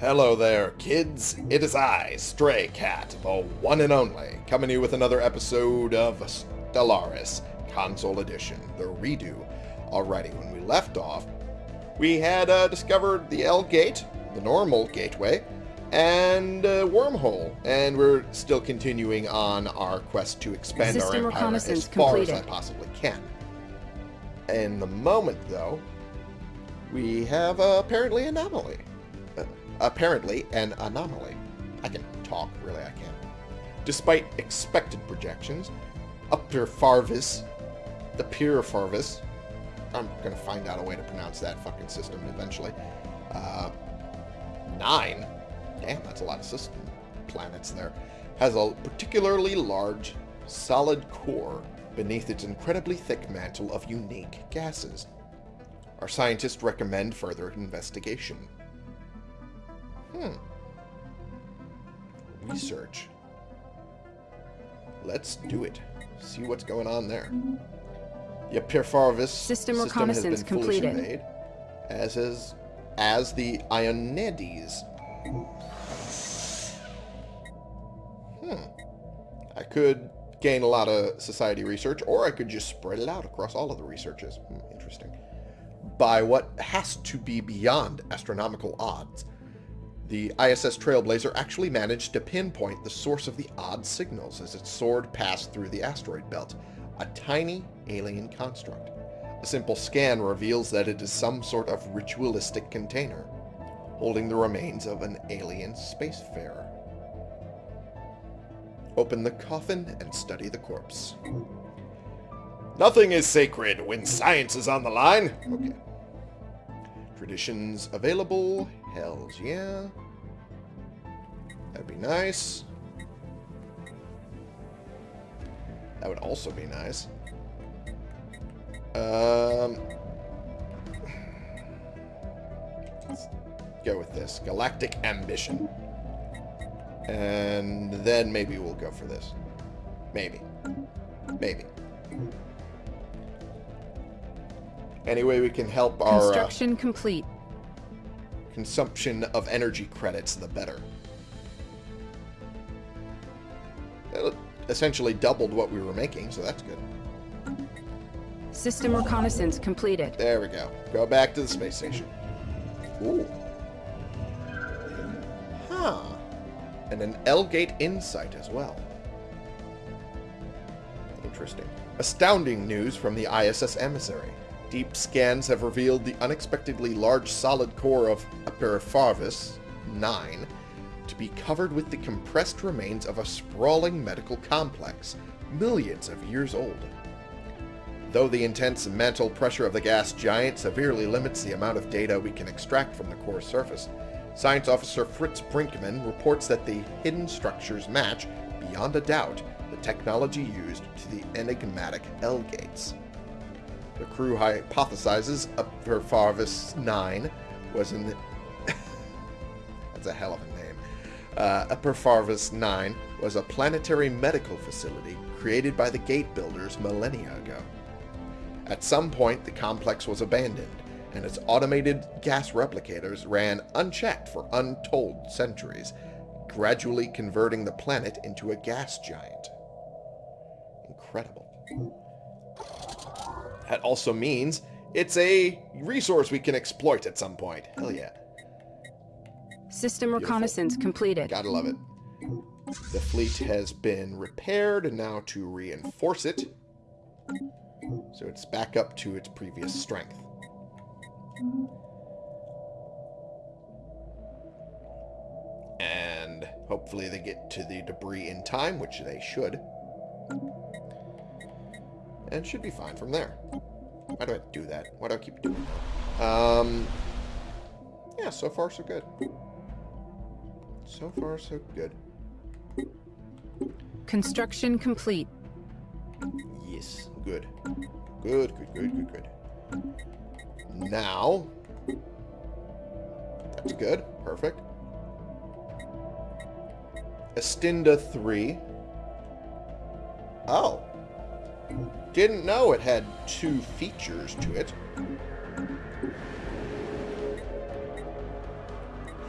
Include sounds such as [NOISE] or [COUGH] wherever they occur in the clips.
Hello there, kids. It is I, Stray Cat, the one and only, coming to you with another episode of Stellaris Console Edition, the redo. Alrighty, when we left off, we had uh, discovered the L Gate, the normal gateway, and uh, wormhole, and we're still continuing on our quest to expand System our empire as far as I possibly can. In the moment, though, we have uh, apparently an anomaly. Apparently an anomaly. I can talk, really, I can. Despite expected projections, Upper Farvis, the Pure Farvis, I'm going to find out a way to pronounce that fucking system eventually. Uh, nine? Damn, that's a lot of system planets there. Has a particularly large, solid core beneath its incredibly thick mantle of unique gases. Our scientists recommend further investigation. Hmm. Research. Let's do it. See what's going on there. The Pyrpharvis System has reconnaissance been completed. as is as the Ionides. Hmm. I could gain a lot of society research, or I could just spread it out across all of the researches. Hmm, interesting. By what has to be beyond astronomical odds, the ISS Trailblazer actually managed to pinpoint the source of the odd signals as it soared past through the asteroid belt, a tiny alien construct. A simple scan reveals that it is some sort of ritualistic container, holding the remains of an alien spacefarer. Open the coffin and study the corpse. Nothing is sacred when science is on the line. Okay. Traditions available. Hells yeah. That'd be nice. That would also be nice. Um, let's go with this. Galactic Ambition. And then maybe we'll go for this. Maybe. Maybe. Any way we can help our uh, Construction complete. Consumption of energy credits, the better. It essentially doubled what we were making, so that's good. System reconnaissance completed. There we go. Go back to the space station. Ooh. Huh. And an L-Gate Insight as well. Interesting. Astounding news from the ISS emissary. Deep scans have revealed the unexpectedly large solid core of Aperifarvis 9 to be covered with the compressed remains of a sprawling medical complex, millions of years old. Though the intense mantle pressure of the gas giant severely limits the amount of data we can extract from the core surface, Science Officer Fritz Brinkman reports that the hidden structures match, beyond a doubt, the technology used to the enigmatic L-gates. The crew hypothesizes Upperfarvis 9 was in the... [LAUGHS] That's a hell of a name. Uh, Upperfarvis 9 was a planetary medical facility created by the gate builders millennia ago. At some point, the complex was abandoned, and its automated gas replicators ran unchecked for untold centuries, gradually converting the planet into a gas giant. Incredible. That also means it's a resource we can exploit at some point. Hell mm-hmm. yeah. System reconnaissance completed. Gotta love it. The fleet has been repaired, and now to reinforce it, so it's back up to its previous strength. And hopefully they get to the debris in time, which they should. And should be fine from there. Why do I do that? Why do I keep doing that? Um, yeah, so far so good. So far so good. Construction complete. Yes, good. Good, good, good, good, good. Now, that's good. Perfect. Estinda 3. Oh. Didn't know it had two features to it.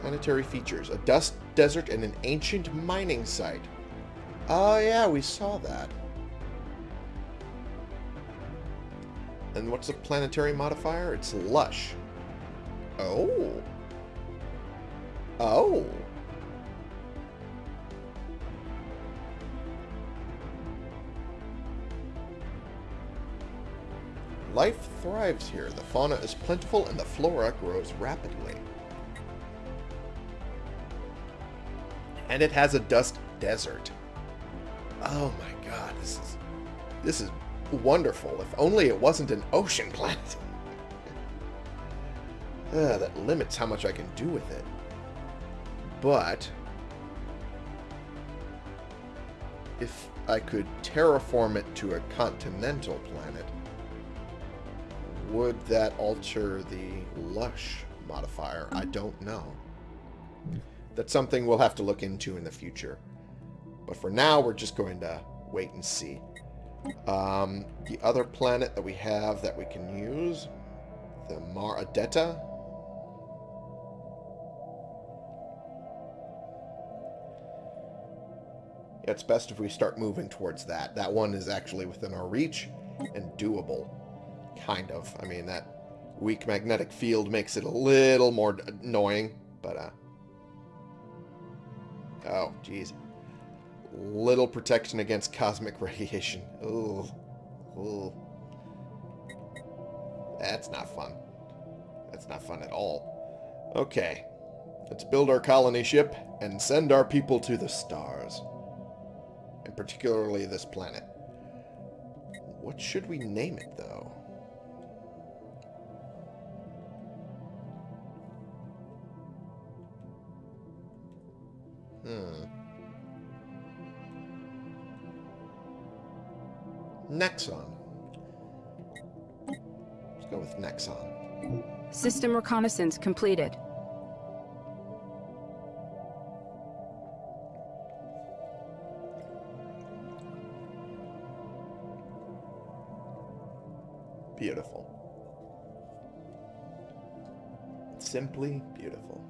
Planetary features. A dust desert and an ancient mining site. Oh yeah, we saw that. And what's the planetary modifier? It's lush. Oh. Oh. Life thrives here. The fauna is plentiful and the flora grows rapidly. And it has a dust desert. Oh my god, this is this is wonderful. If only it wasn't an ocean planet. uh, [LAUGHS] that limits how much I can do with it. But if I could terraform it to a continental planet, would that alter the lush modifier? I don't know. That's something we'll have to look into in the future. But for now, we're just going to wait and see. Um, the other planet that we have that we can use, the Mar Adetta. Yeah, it's best if we start moving towards that. That one is actually within our reach and doable. Kind of. I mean, that weak magnetic field makes it a little more annoying, but, uh... Oh, jeez. Little protection against cosmic [LAUGHS] radiation. Ooh. Ooh. That's not fun. That's not fun at all. Okay. Let's build our colony ship and send our people to the stars. And particularly this planet. What should we name it, though? Nexon. Let's go with Nexon. System reconnaissance completed. Beautiful. Simply beautiful.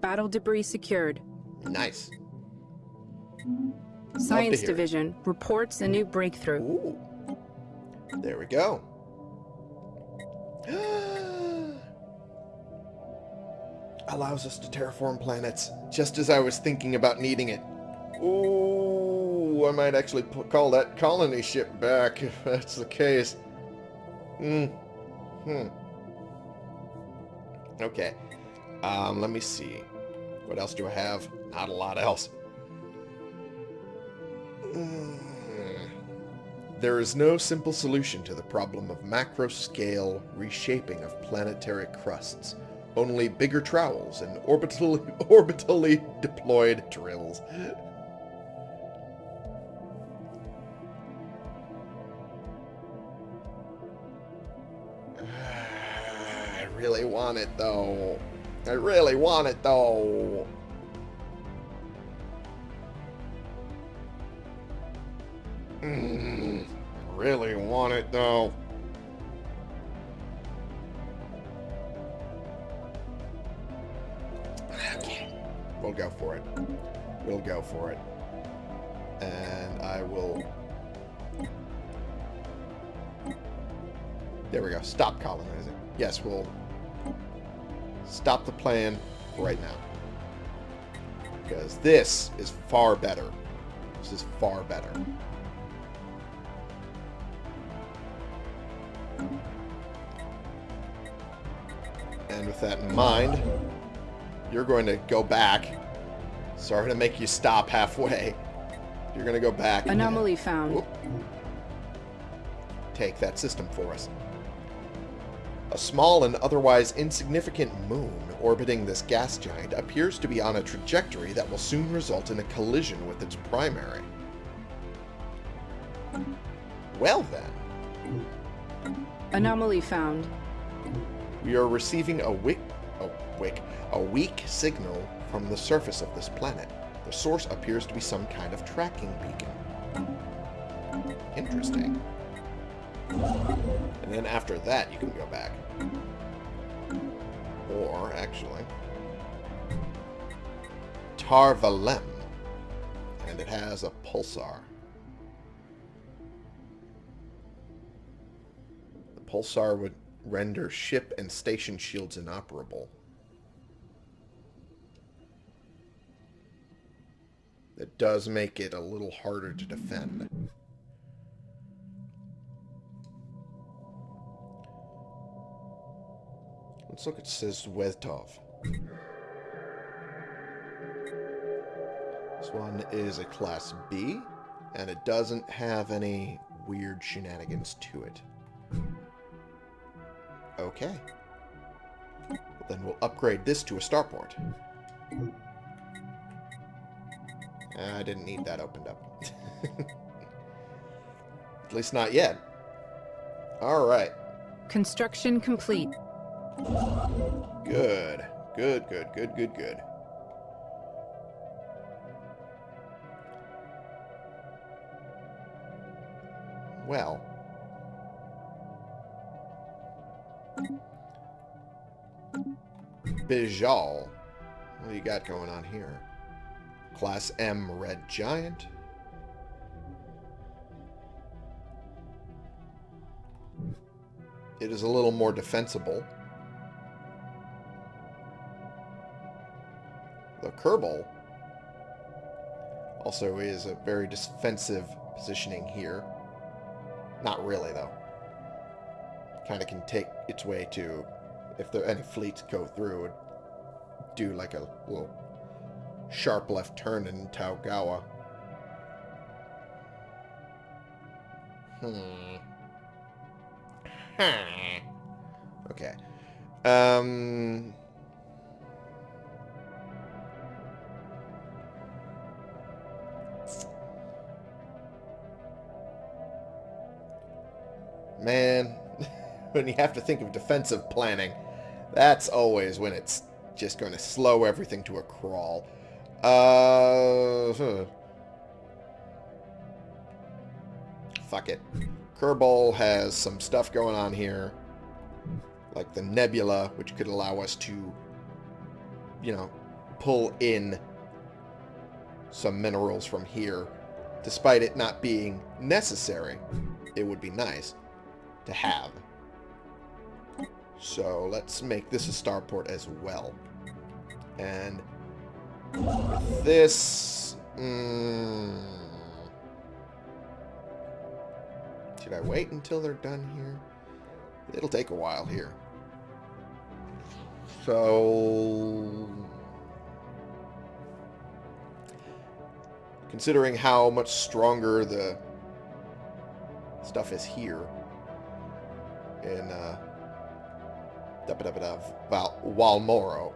Battle debris secured. Nice. Science hear it. Division reports a new breakthrough. Ooh. There we go. [GASPS] Allows us to terraform planets, just as I was thinking about needing it. Ooh, I might actually call that colony ship back [LAUGHS] if that's the case. Hmm. Hmm. Okay. Um, let me see. What else do I have? Not a lot else. Mm. There is no simple solution to the problem of macro-scale reshaping of planetary crusts. Only bigger trowels and orbitally, [LAUGHS] orbitally deployed drills. [SIGHS] I really want it, though. I really want it, though. Mm, really want it, though. Okay. We'll go for it. We'll go for it. And I will... There we go. Stop colonizing. Yes, we'll stop the plan right now. Because this is far better. This is far better. With that in mind, you're going to go back. Sorry to make you stop halfway. You're going to go back. and Anomaly found. Whoop. take that system for us. A small and otherwise insignificant moon orbiting this gas giant appears to be on a trajectory that will soon result in a collision with its primary. Well then, Anomaly found. We are receiving a wick, a wick, a weak signal from the surface of this planet. The source appears to be some kind of tracking beacon. Interesting. And then after that, you can go back. Or, actually, Tar Valem. And it has a pulsar. The pulsar would render ship and station shields inoperable. That does make it a little harder to defend. Let's look at Sizwetov. This one is a Class B, and it doesn't have any weird shenanigans to it. Okay. Well, then we'll upgrade this to a starport. Ah, I didn't need that opened up. [LAUGHS] At least not yet. Alright. Construction complete. Good. Good, good, good, good, good. Well. Bijal. What do you got going on here? Class M Red Giant. It is a little more defensible. The Kerbal also is a very defensive positioning here. Not really, though. Kind of can take its way to, if there any fleets go through, do like a little sharp left turn in Taogawa. Hmm. Hmm. Okay. Um... Man, [LAUGHS] when you have to think of defensive planning, that's always when it's just going to slow everything to a crawl. Uh, huh. Fuck it. Kerbal has some stuff going on here, like the nebula, which could allow us to, you know, pull in some minerals from here, despite it not being necessary. It would be nice to have. So let's make this a starport as well. And this... Mm, should I wait until they're done here? It'll take a while here. So... Considering how much stronger the stuff is here in uh, Val Walmoro.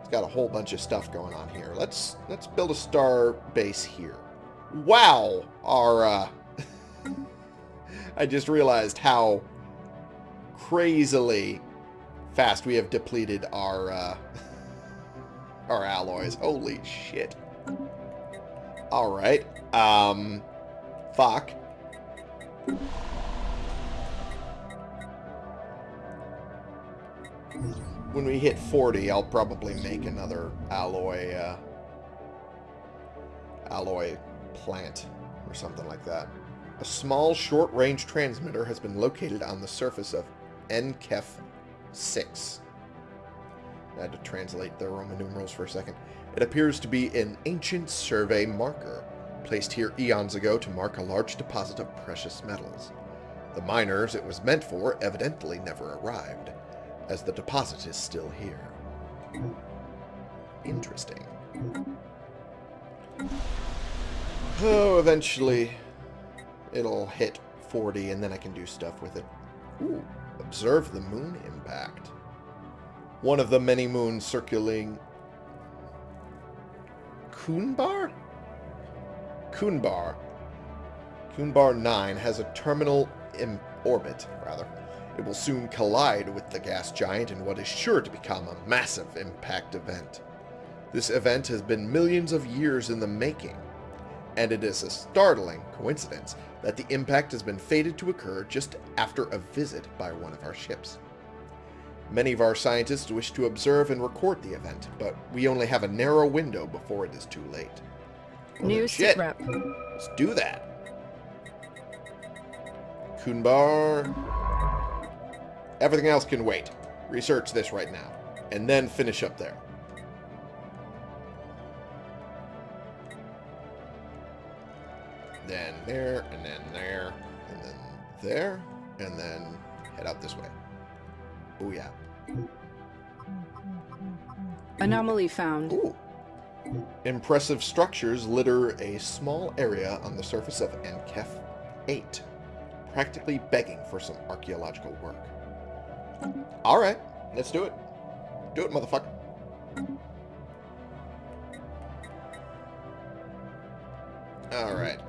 It's got a whole bunch of stuff going on here. Let's let's build a star base here. Wow, our uh, [LAUGHS] I just realized how crazily fast we have depleted our uh, [LAUGHS] our alloys. Holy shit. All right. Um, fuck. When we hit 40, I'll probably make another alloy, uh, alloy plant or something like that. A small short-range transmitter has been located on the surface of NKEF 6. I had to translate the Roman numerals for a second. It appears to be an ancient survey marker, placed here eons ago to mark a large deposit of precious metals. The miners it was meant for evidently never arrived, as the deposit is still here. Interesting. Oh, eventually it'll hit 40 and then I can do stuff with it. Ooh, observe the moon impact. One of the many moons circling Kuhnbar? Kuhnbar. Kuhnbar 9 has a terminal in orbit, rather. It will soon collide with the gas giant in what is sure to become a massive impact event. This event has been millions of years in the making, and it is a startling coincidence that the impact has been fated to occur just after a visit by one of our ships. Many of our scientists wish to observe and record the event, but we only have a narrow window before it is too late. Well, New shit. sitrep. Let's do that. Kunbar. Everything else can wait. Research this right now. And then finish up there. Then there, and then there, and then there, and then head out this way. Oh yeah. Anomaly found. Ooh. Impressive structures litter a small area on the surface of Enkef 8, practically begging for some archaeological work. Alright, let's do it. Do it, motherfucker. Alright.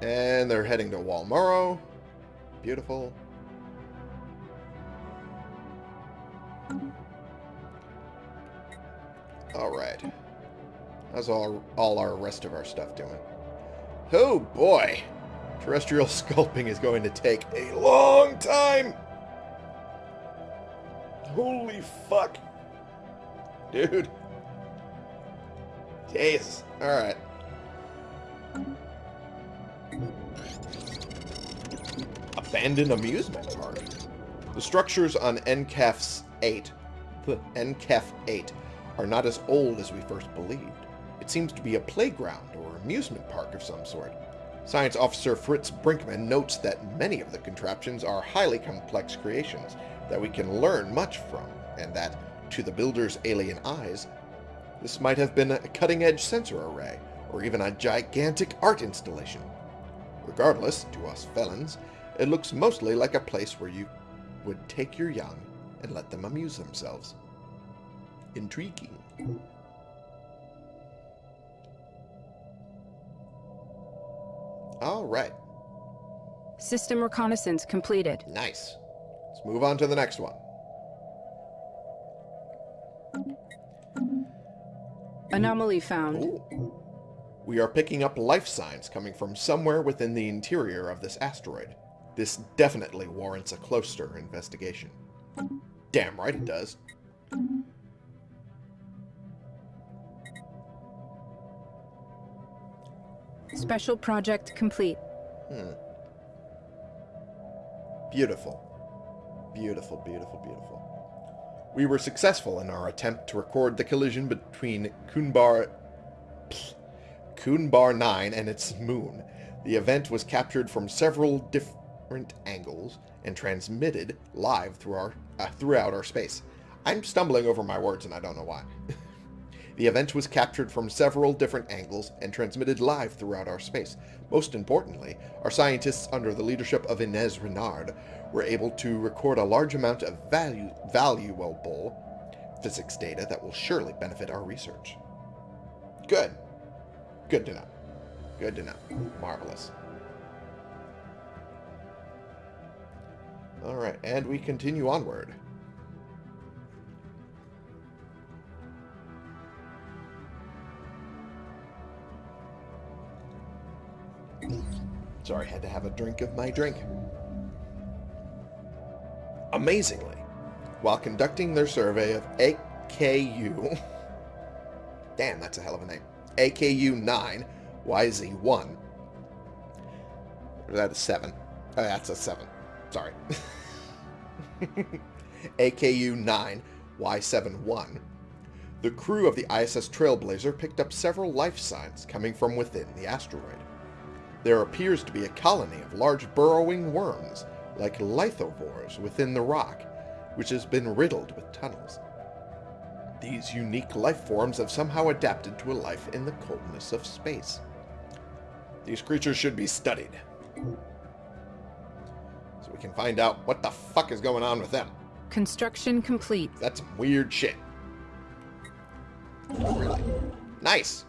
And they're heading to Walmoro. Beautiful. Alright. How's all, all our rest of our stuff doing? Oh boy! Terrestrial [LAUGHS] sculpting is going to take a long time! Holy fuck! Dude. Jesus. Alright. Abandoned amusement park. The structures on NCAF's 8, the NCAF 8, are not as old as we first believed. It seems to be a playground or amusement park of some sort. Science Officer Fritz Brinkman notes that many of the contraptions are highly complex creations that we can learn much from, and that, to the builder's alien eyes, this might have been a cutting-edge sensor array, or even a gigantic art installation. Regardless, to us felons, it looks mostly like a place where you would take your young and let them amuse themselves. Intriguing. All right. System reconnaissance completed. Nice. Let's move on to the next one. Anomaly found. Ooh. We are picking up life signs coming from somewhere within the interior of this asteroid. This definitely warrants a closer investigation. Damn right it does. Special project complete. Hmm. Beautiful. Beautiful, beautiful, beautiful. We were successful in our attempt to record the collision between Kunbar... Kunbar 9 and its moon. The event was captured from several different angles and transmitted live through our, uh, throughout our space. I'm stumbling over my words and I don't know why. [LAUGHS] The event was captured from several different angles and transmitted live throughout our space. Most importantly, our scientists under the leadership of Inez Renard were able to record a large amount of value, valuable physics data that will surely benefit our research. Good. Good to know. Good to know. Marvelous. Alright, and we continue onward. Sorry, I had to have a drink of my drink. Amazingly, while conducting their survey of AKU... [LAUGHS] Damn, that's a hell of a name. AKU 9, YZ1. Or that is 7. Oh, that's a 7. Sorry. [LAUGHS] AKU 9, Y71. The crew of the ISS Trailblazer picked up several life signs coming from within the asteroid. There appears to be a colony of large burrowing worms, like lithovores, within the rock, which has been riddled with tunnels. These unique life forms have somehow adapted to a life in the coldness of space. These creatures should be studied. So we can find out what the fuck is going on with them. Construction complete. That's weird shit. Really? Nice.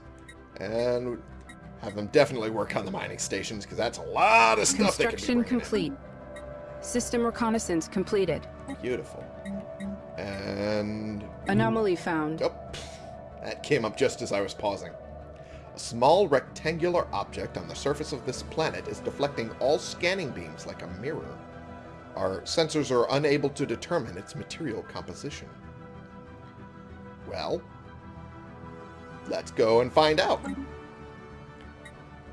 And have them definitely work on the mining stations, because that's a lot of stuff Construction can be bringing complete. System reconnaissance completed. Beautiful. And... Anomaly found. Oh, that came up just as I was pausing. A small rectangular object on the surface of this planet is deflecting all scanning beams like a mirror. Our sensors are unable to determine its material composition. Well, let's go and find out.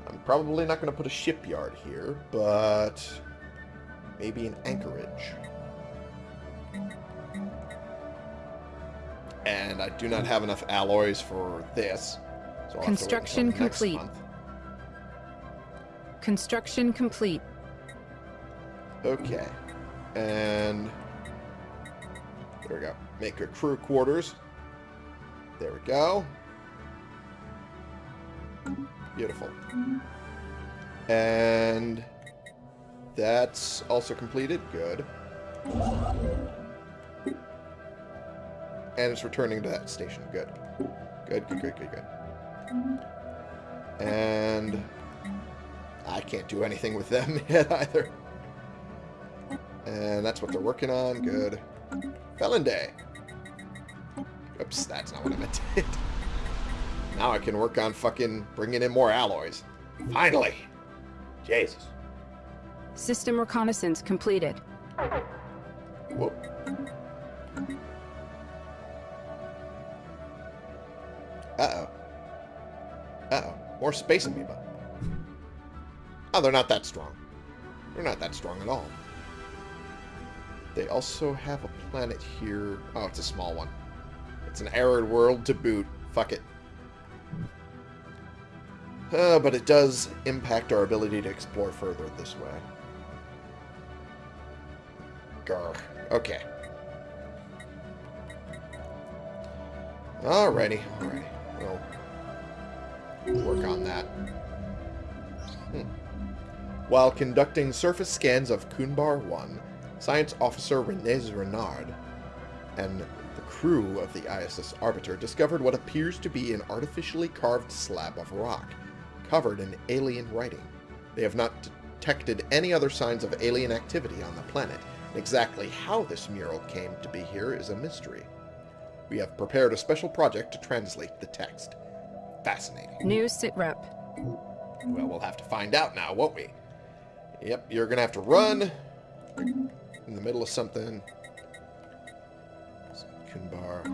I'm probably not going to put a shipyard here, but maybe an anchorage. And I do not have enough alloys for this. So I'll Construction have to wait until complete. next month. Construction complete. Okay. And there we go. Make a crew quarters. There we go. Beautiful. And that's also completed. Good. And it's returning to that station. Good. Good, good, good, good, good. And I can't do anything with them [LAUGHS] yet either. And that's what they're working on. Good. Felon Day. Oops, that's not what I meant. [LAUGHS] Now I can work on fucking bringing in more alloys. Finally. Jesus. System reconnaissance completed. Whoop. Uh-oh. Uh-oh. More space amoeba. Oh, they're not that strong. They're not that strong at all. They also have a planet here. Oh, it's a small one. It's an arid world to boot. Fuck it. Uh, but it does impact our ability to explore further this way. Grr. Okay. Alrighty, alrighty. We'll work on that. Hmm. While conducting surface scans of Kunbar 1, Science Officer Renez Renard and the crew of the ISS Arbiter discovered what appears to be an artificially carved slab of rock, covered in alien writing. They have not detected any other signs of alien activity on the planet, and exactly how this mural came to be here is a mystery. We have prepared a special project to translate the text. Fascinating. New sitrep. Well, we'll have to find out now, won't we? Yep, you're going to have to run in the middle of something. Kunbar.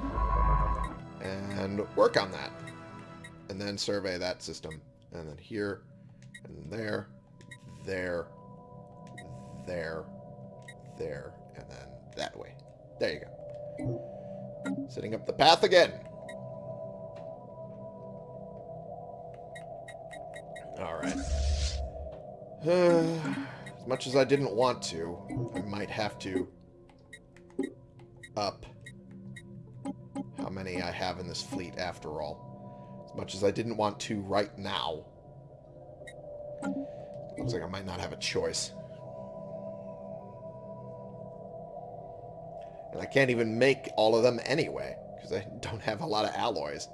And work on that. And then survey that system. And then here, and there, there, there, there, and then that way. There you go. Setting up the path again. Alright. [SIGHS] as much as I didn't want to, I might have to up how many I have in this fleet after all. Much as I didn't want to right now. Looks like I might not have a choice. And I can't even make all of them anyway, because I don't have a lot of alloys.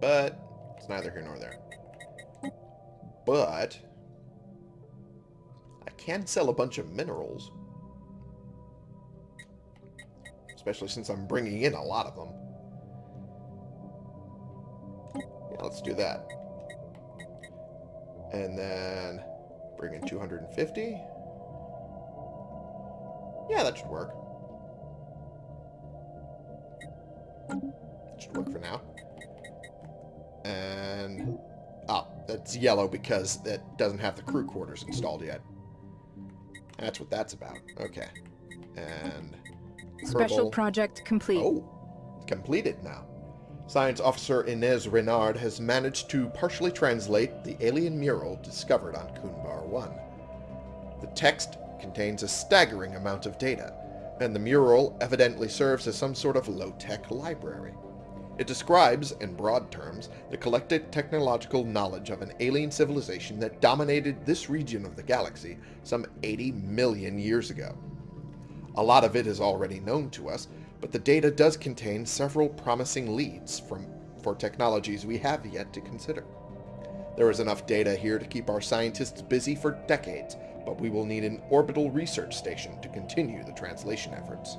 But it's neither here nor there. But I can sell a bunch of minerals. Especially since I'm bringing in a lot of them. Yeah, let's do that. And then bring in 250. Yeah, that should work. That should work for now. And... Oh, that's yellow because it doesn't have the crew quarters installed yet. That's what that's about. Okay. And... Special project complete. Oh, completed now. Science Officer Inez Renard has managed to partially translate the alien mural discovered on Kunbar 1. The text contains a staggering amount of data, and the mural evidently serves as some sort of low-tech library. It describes, in broad terms, the collected technological knowledge of an alien civilization that dominated this region of the galaxy some 80 million years ago. A lot of it is already known to us, but the data does contain several promising leads from, for technologies we have yet to consider. There is enough data here to keep our scientists busy for decades, but we will need an orbital research station to continue the translation efforts.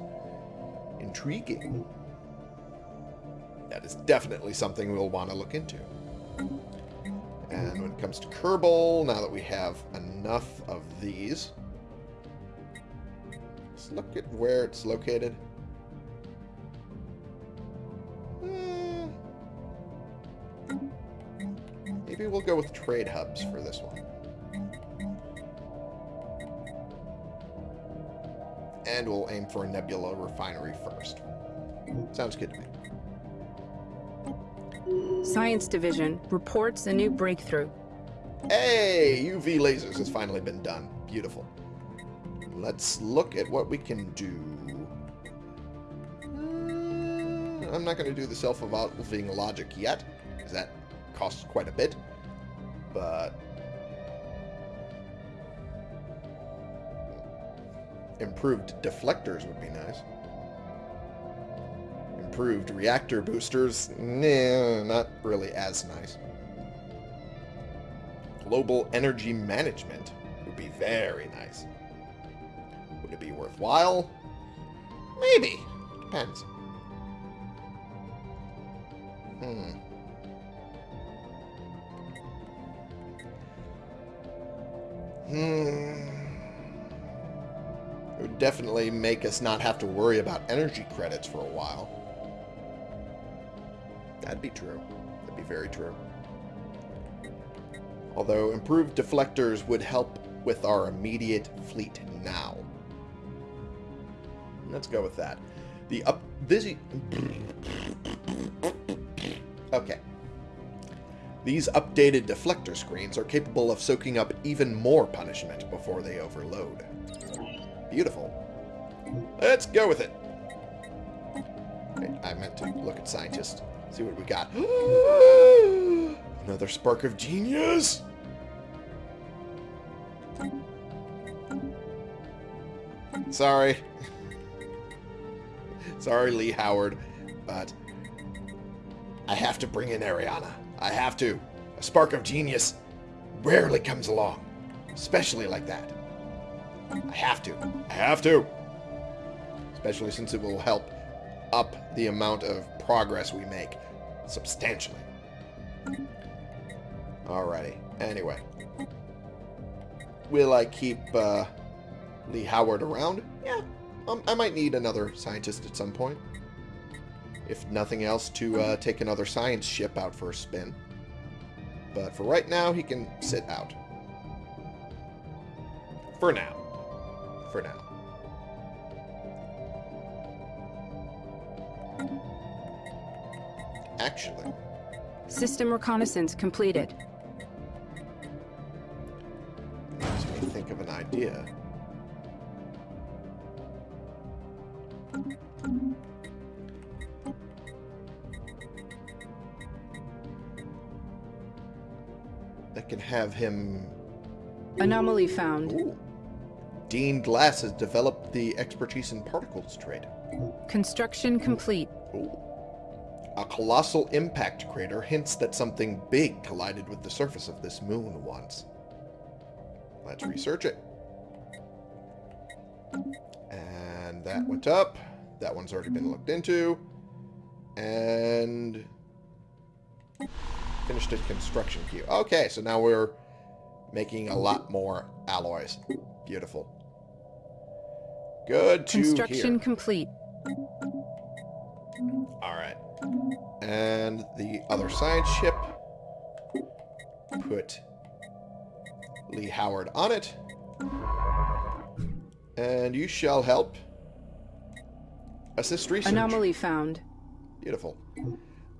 Intriguing. That is definitely something we'll want to look into. And when it comes to Kerbal, now that we have enough of these, let's look at where it's located. Eh, Maybe we'll go with trade hubs for this one. And we'll aim for a Nebula refinery first. Sounds good to me. Science Division reports a new breakthrough. Hey, UV lasers has finally been done. Beautiful. Let's look at what we can do. Uh, I'm not going to do the self-evolving logic yet, because that costs quite a bit. But... Improved deflectors would be nice. Improved reactor boosters, nah, not really as nice. Global energy management would be very nice. Be worthwhile? Maybe. Depends. Hmm. Hmm. It would definitely make us not have to worry about energy credits for a while. That'd be true. That'd be very true. Although improved deflectors would help with our immediate fleet now. Let's go with that. The up this Okay. These updated deflector screens are capable of soaking up even more punishment before they overload. Beautiful. Let's go with it. I meant to look at scientists. See what we got. [GASPS] Another spark of genius. Sorry. [LAUGHS] Sorry, Lee Howard, but I have to bring in Ariana. I have to. A spark of genius rarely comes along, especially like that. I have to. I have to. Especially since it will help up the amount of progress we make substantially. Alrighty. Anyway. Will I keep uh, Lee Howard around? Yeah. Um, I might need another scientist at some point. If nothing else, to uh, take another science ship out for a spin. But for right now, he can sit out. For now. For now. Actually, System reconnaissance completed. makes me think of an idea. Have him... Anomaly found. Ooh. Dean Glass has developed the expertise in particles trade. Construction complete. Ooh. A colossal impact crater hints that something big collided with the surface of this moon once. Let's research it. And that went up. That one's already been looked into. And finished a construction queue. Okay, so now we're making a lot more alloys. Beautiful. Good to Construction hear. complete. All right. And the other science ship. Put Lee Howard on it. And you shall help assist research. Anomaly found. Beautiful.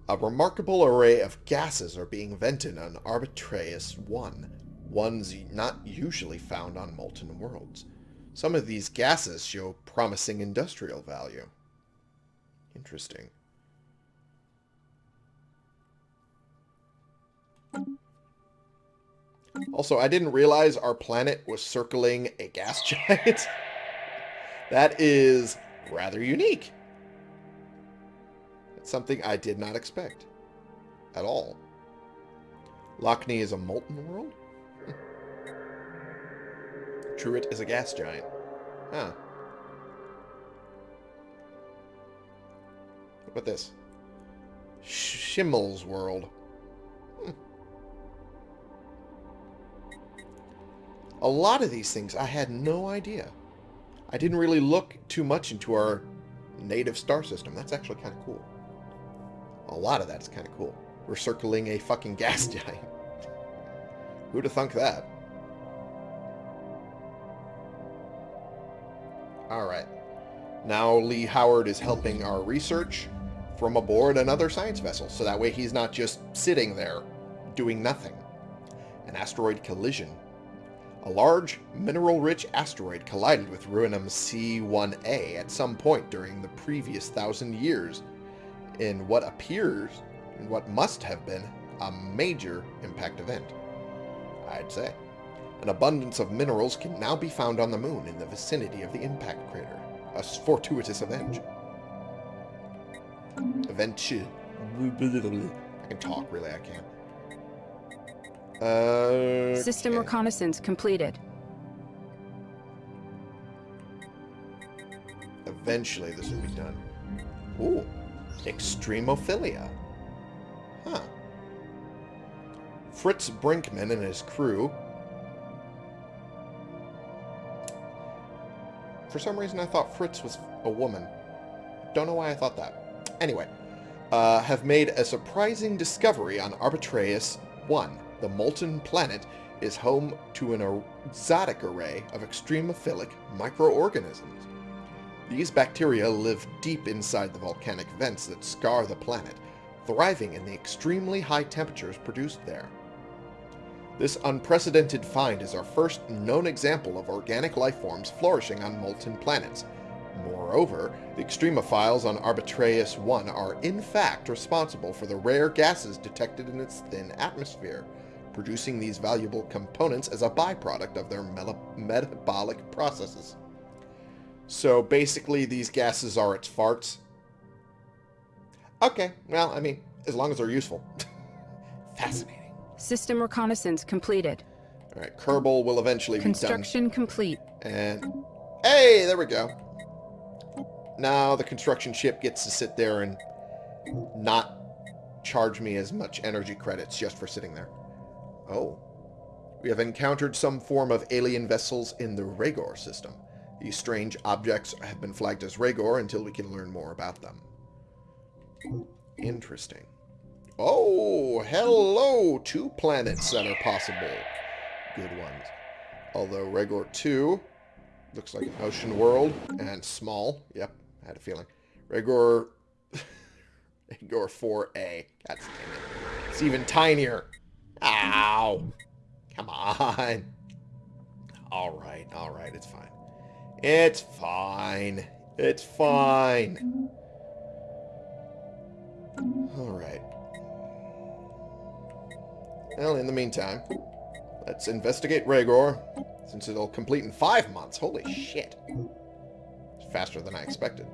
A remarkable array of gases are being vented on Arbitraeus 1, ones not usually found on molten worlds. Some of these gases show promising industrial value. Interesting. Also, I didn't realize our planet was circling a gas [LAUGHS] giant. that is rather unique. Something I did not expect. At all. Lockney is a molten world? Truitt is a gas giant. Huh. What about this? Schimmel's world. Hmm. A lot of these things I had no idea. I didn't really look too much into our native star system. That's actually kind of cool. A lot of that's kind of cool. We're circling a fucking [LAUGHS] gas giant. Who'd have thunk that? Alright. Now Lee Howard is helping our research from aboard another science vessel, so that way he's not just sitting there doing nothing. An asteroid collision. A large, mineral-rich asteroid collided with Ruinum C-1A at some point during the previous thousand years in what appears, in what must have been, a major impact event. I'd say. An abundance of minerals can now be found on the moon in the vicinity of the impact crater. A fortuitous event. Event. I can talk, really, I can't. Uh, System okay. reconnaissance completed. Eventually this will be done. Ooh. Extremophilia. Huh. Fritz Brinkman and his crew. For some reason I thought Fritz was a woman. Don't know why I thought that. Anyway, uh, have made a surprising discovery on Arbitraeus 1. The molten planet is home to an exotic array of extremophilic microorganisms. These bacteria live deep inside the volcanic vents that scar the planet, thriving in the extremely high temperatures produced there. This unprecedented find is our first known example of organic life forms flourishing on molten planets. Moreover, the extremophiles on Arbitraeus 1 are in fact responsible for the rare gases detected in its thin atmosphere, producing these valuable components as a byproduct of their metabolic processes. So basically, these gases are its farts. Okay, well, I mean, as long as they're useful. [LAUGHS] Fascinating. System reconnaissance completed. All right, Kerbal will eventually be done. Construction complete. And hey, there we go. Now the construction ship gets to sit there and not charge me as much energy credits just for sitting there. Oh. We have encountered some form of alien vessels in the Ragor system. These strange objects have been flagged as Ragor until we can learn more about them. Interesting. Oh, hello! Two planets that are possible. Good ones. Although Ragor 2 looks like an ocean world and small. Yep, I had a feeling. Ragor... Ragor 4A. That's it. It's even tinier. Ow! Come on. Alright, alright, it's fine. It's fine. It's fine. Alright. Well, in the meantime, let's investigate Ragor, since it'll complete in five months. Holy shit. It's faster than I expected.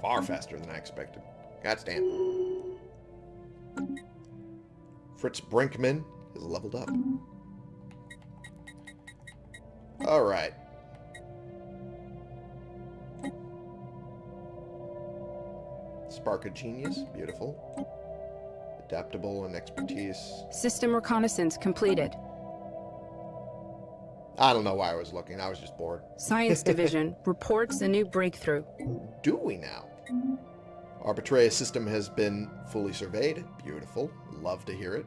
Far faster than I expected. God damn. Fritz Brinkman has leveled up. Alright. Spark of Genius. Beautiful. Adaptable and expertise. System reconnaissance completed. I don't know why I was looking. I was just bored. Science [LAUGHS] Division reports a new breakthrough. Do we now? Arbitraeus system has been fully surveyed. Beautiful. Love to hear it.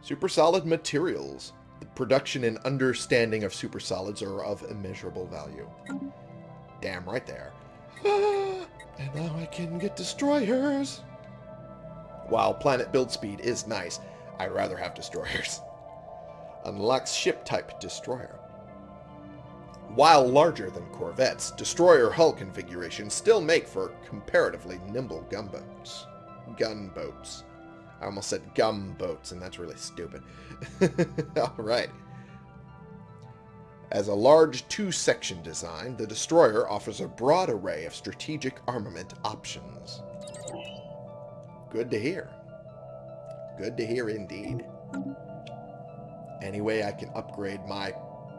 Super solid materials. The production and understanding of super solids are of immeasurable value. Damn right there. [GASPS] and now I can get destroyers. While planet build speed is nice, I'd rather have destroyers. [LAUGHS] Unlocks ship type destroyer. While larger than corvettes, destroyer hull configurations still make for comparatively nimble gunboats. Gunboats. I almost said gumboats, and that's really stupid. [LAUGHS] Alright. As a large two-section design, the destroyer offers a broad array of strategic armament options. Good to hear. Good to hear indeed. Any way I can upgrade my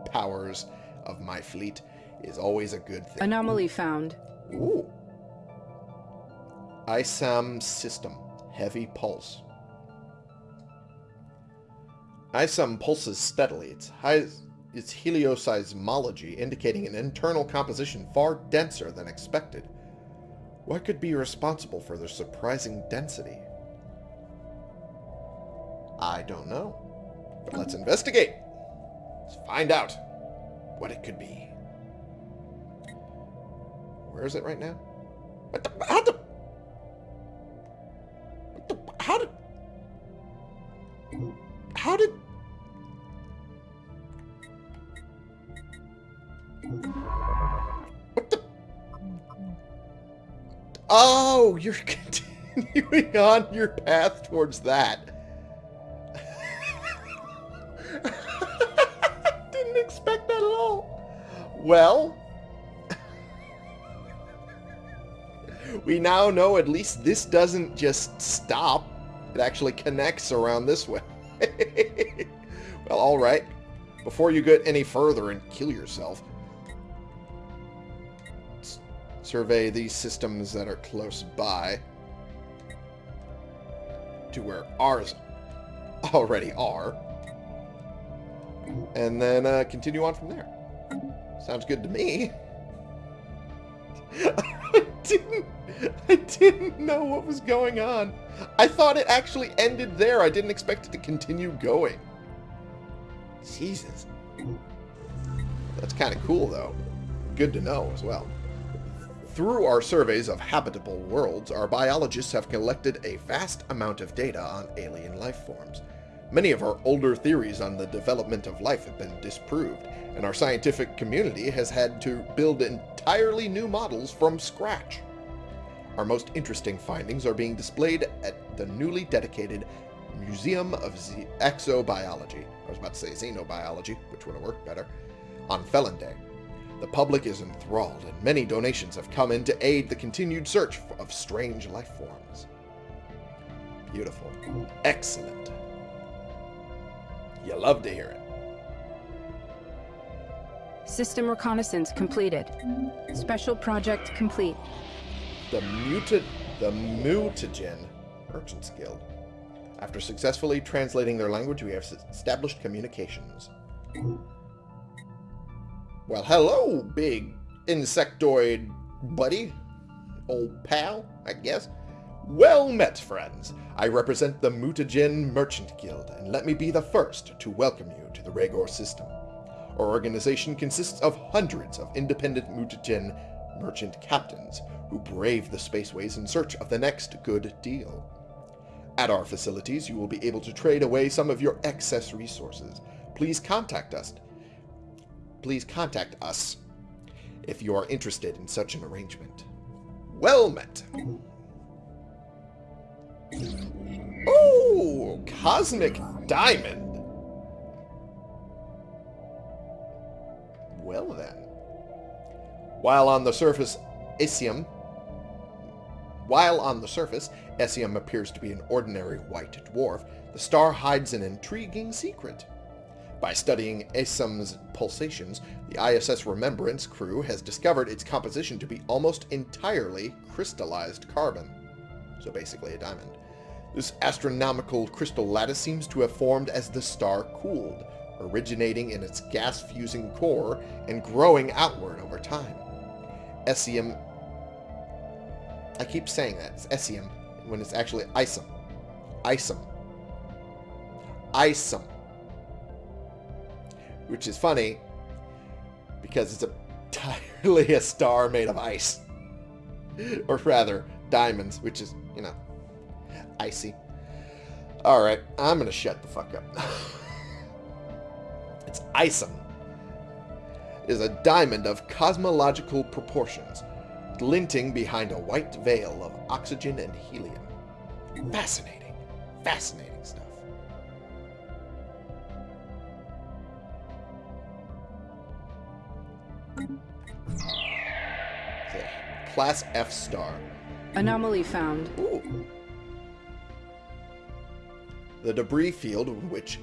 powers of my fleet is always a good thing. Anomaly found. Ooh. ISAM system. Heavy pulse. ISUM pulses steadily, its, high, its helioseismology indicating an internal composition far denser than expected. What could be responsible for their surprising density? I don't know. But let's investigate. Let's find out what it could be. Where is it right now? What the, how the... What the... How did... How did... What the... Oh, you're [LAUGHS] continuing on your path towards that. [LAUGHS] Didn't expect that at all. Well, [LAUGHS] we now know at least this doesn't just stop. It actually connects around this way. [LAUGHS] well, alright. Before you get any further and kill yourself, survey these systems that are close by to where ours already are. And then uh, continue on from there. Sounds good to me. [LAUGHS] I didn't I didn't know what was going on. I thought it actually ended there. I didn't expect it to continue going. Jesus. That's kind of cool, though. Good to know as well. Through our surveys of habitable worlds, our biologists have collected a vast amount of data on alien life forms. Many of our older theories on the development of life have been disproved, and our scientific community has had to build entirely new models from scratch. Our most interesting findings are being displayed at the newly dedicated Museum of Z Exobiology. I was about to say Xenobiology, which would have worked better, on Felon Day. The public is enthralled, and many donations have come in to aid the continued search of strange life forms. Beautiful. Excellent. You love to hear it. System reconnaissance completed. Special project complete. The muted the Muutagan Merchants Guild. After successfully translating their language, we have established communications. Well, hello, big insectoid buddy. Old pal, I guess. Well met, friends. I represent the Muutagan Merchant Guild, and let me be the first to welcome you to the Regor system. Our organization consists of hundreds of independent Muutagan merchant captains who brave the spaceways in search of the next good deal. At our facilities, you will be able to trade away some of your excess resources. Please contact us. Please contact us if you are interested in such an arrangement. Well met. Oh, Cosmic Diamond. Well then. While on the surface, Isium while on the surface, Essium appears to be an ordinary white dwarf, the star hides an intriguing secret. By studying Esium's pulsations, the ISS Remembrance crew has discovered its composition to be almost entirely crystallized carbon. So basically a diamond. This astronomical crystal lattice seems to have formed as the star cooled, originating in its gas-fusing core and growing outward over time. Essium I keep saying that. It's Essium when it's actually Isum. Isum. Isum. Which is funny because it's [LAUGHS] entirely a star made of ice. or rather, diamonds, which is, you know, icy. Alright, I'm going to shut the fuck up. [LAUGHS] it's Isum. It is a diamond of cosmological proportions glinting behind a white veil of oxygen and helium. Fascinating. Fascinating stuff. Class F star. Anomaly found. Ooh. The debris field in which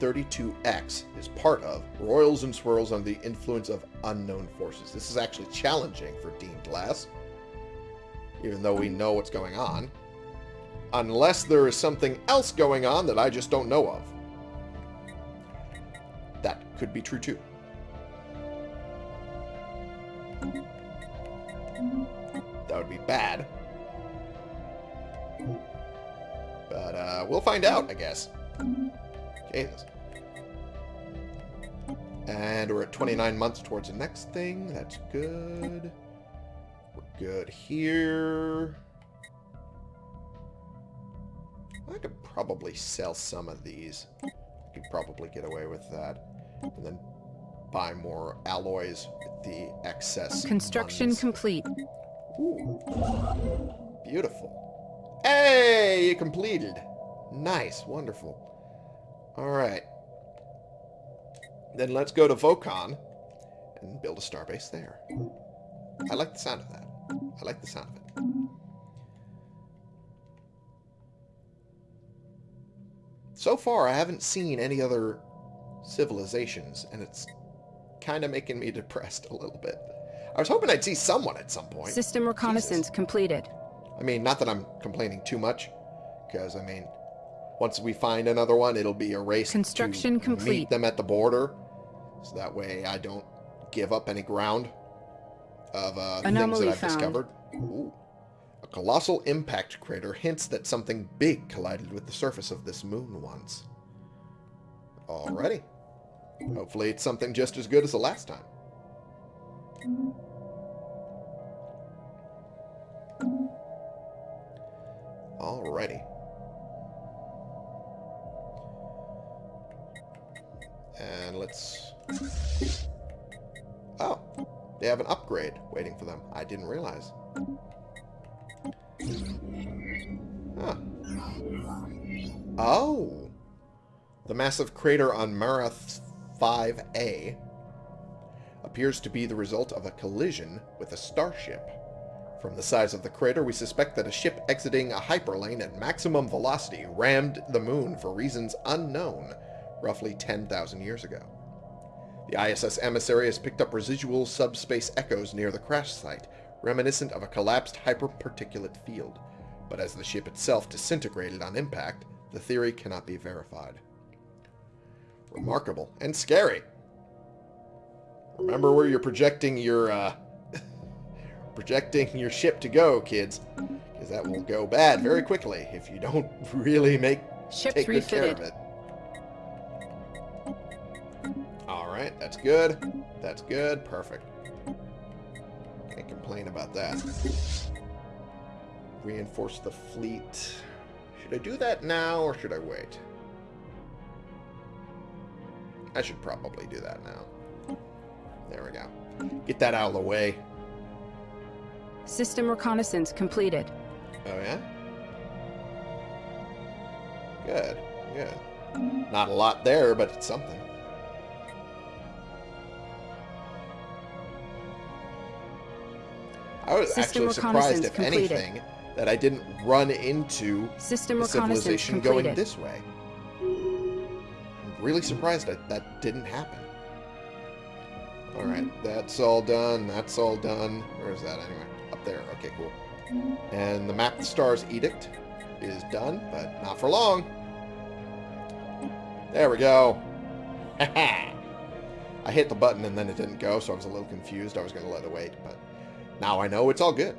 QH-32X is part of roils and swirls under the influence of unknown forces. This is actually challenging for Dean Glass, even though we know what's going on. Unless there is something else going on that I just don't know of. that could be true too. That would be bad. But uh, we'll find out, I guess. Jesus. And we're at 29 months towards the next thing. That's good. We're good here. I could probably sell some of these. I could probably get away with that. And then buy more alloys with the excess Construction complete. Ooh. Beautiful. Hey, you completed. Nice. Wonderful. All right. Then let's go to Vocon and build a starbase there. I like the sound of that. I like the sound of it. So far, I haven't seen any other civilizations, and it's kind of making me [LAUGHS] depressed a little bit. I was hoping I'd see someone at some point. System reconnaissance completed. I mean, not that I'm complaining too much, because, I mean, once we find another one, it'll be a race Construction to complete. meet them at the border, so that way I don't give up any ground of uh, things that I've found. discovered. Ooh. A colossal impact crater hints that something big collided with the surface of this moon once. Alrighty. Hopefully it's something just as good as the last time. Alrighty. And let's... Oh, they have an upgrade waiting for them. I didn't realize. Huh. Oh! The massive crater on Marath 5A appears to be the result of a collision with a starship. From the size of the crater, we suspect that a ship exiting a hyperlane at maximum velocity rammed the moon for reasons unknown roughly 10,000 years ago. The ISS emissary has picked up residual subspace echoes near the crash site, reminiscent of a collapsed hyperparticulate field. But as the ship itself disintegrated on impact, the theory cannot be verified. Remarkable and scary. Remember where you're projecting your uh, [LAUGHS] projecting your ship to go, kids, because that will go bad very quickly if you don't [LAUGHS] really make Ships take good care of it. Right, that's good. That's good. Perfect. Can't complain about that. Reinforce the fleet. Should I do that now or should I wait? I should probably do that now. There we go. Get that out of the way. System reconnaissance completed. Oh, yeah? Good, good. Not a lot there, but it's something. I was System actually surprised, if completed. anything, that I didn't run into System the civilization completed. going this way. I'm really surprised that that didn't happen. Alright, mm-hmm. that's all done. That's all done. Where is that anyway? Up there. Okay, cool. And the Map the Stars Edict is done, but not for long. There we go. [LAUGHS] I hit the button and then it didn't go, so I was a little confused. I was going to let it wait, but now I know it's all good.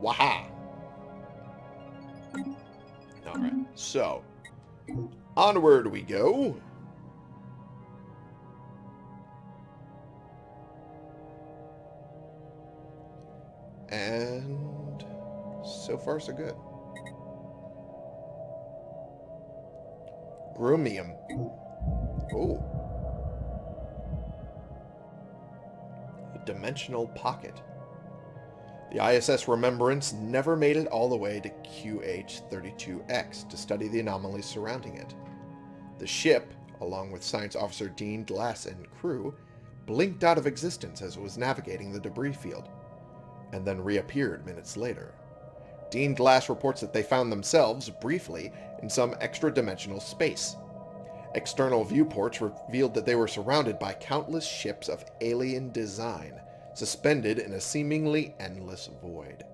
Waha! Alright, so onward we go. And so far so good. Groomium. Oh. Dimensional pocket. The ISS Remembrance never made it all the way to QH-32X to study the anomalies surrounding it. The ship, along with Science Officer Dean Glass and crew, blinked out of existence as it was navigating the debris field, and then reappeared minutes later. Dean Glass reports that they found themselves, briefly, in some extra-dimensional space. External viewports revealed that they were surrounded by countless ships of alien design, suspended in a seemingly endless void.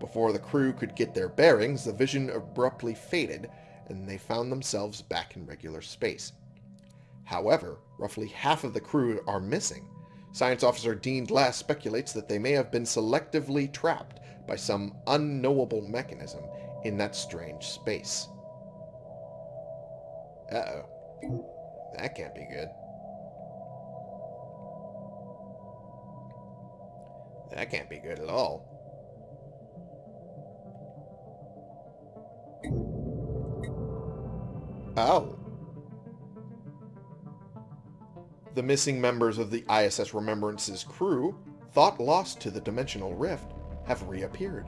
Before the crew could get their bearings, the vision abruptly faded, and they found themselves back in regular space. However, roughly half of the crew are missing. Science Officer Dean Glass speculates that they may have been selectively trapped by some unknowable mechanism in that strange space. Uh-oh. That can't be good. That can't be good at all. Oh. The missing members of the ISS Remembrance's crew, thought lost to the dimensional rift, have reappeared.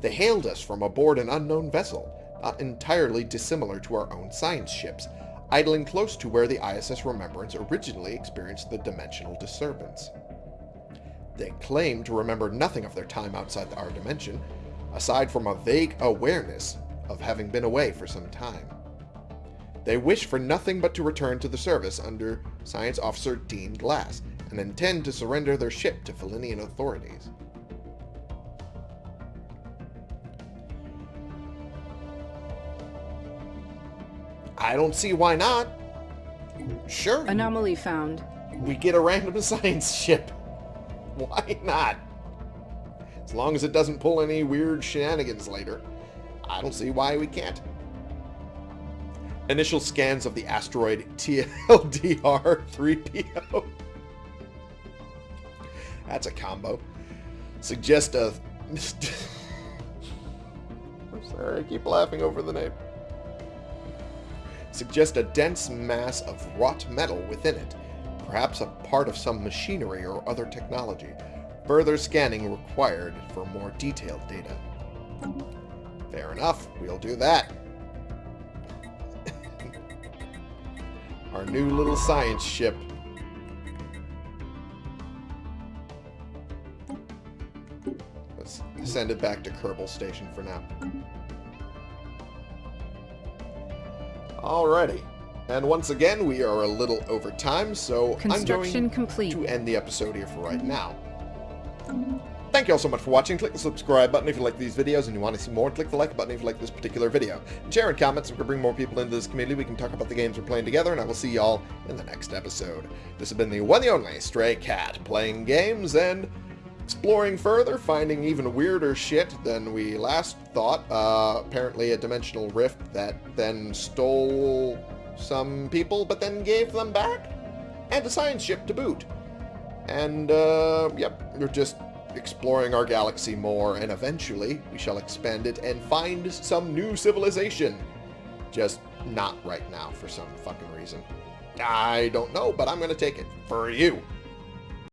They hailed us from aboard an unknown vessel, not entirely dissimilar to our own science ships, idling close to where the ISS Remembrance originally experienced the dimensional disturbance. They claim to remember nothing of their time outside our dimension, aside from a vague awareness of having been away for some time. They wish for nothing but to return to the service under Science Officer Dean Glass and intend to surrender their ship to Felinian authorities. I don't see why not. Sure. Anomaly found. We get a random [LAUGHS] science ship. Why not? As long as it doesn't pull any weird shenanigans later. I don't see why we can't. Initial scans of the asteroid [LAUGHS] TLDR-3PO. That's a combo. Suggest a... [LAUGHS] I'm sorry, I keep laughing over the name. Suggest a dense mass of wrought metal within it, perhaps a part of some machinery or other technology. Further scanning required for more detailed data. Fair enough, we'll do that. [LAUGHS] Our new little science ship. Let's send it back to Kerbal Station for now. Alrighty. And once again, we are a little over time, so I'm going complete. to end the episode here for right now. Thank you all so much for watching. Click the subscribe button if you like these videos and you want to see more. Click the like button if you like this particular video. And share and comment so we can bring more people into this community. We can talk about the games we're playing together, and I will see y'all in the next episode. This has been the one and only Stray Cat, playing games and exploring further, finding even weirder shit than we last thought. Uh, apparently a dimensional rift that then stole some people, but then gave them back? And a science ship to boot. And, uh, yep, we're just exploring our galaxy more, and eventually we shall expand it and find some new civilization. Just not right now for some fucking reason. I don't know, but I'm going to take it for you.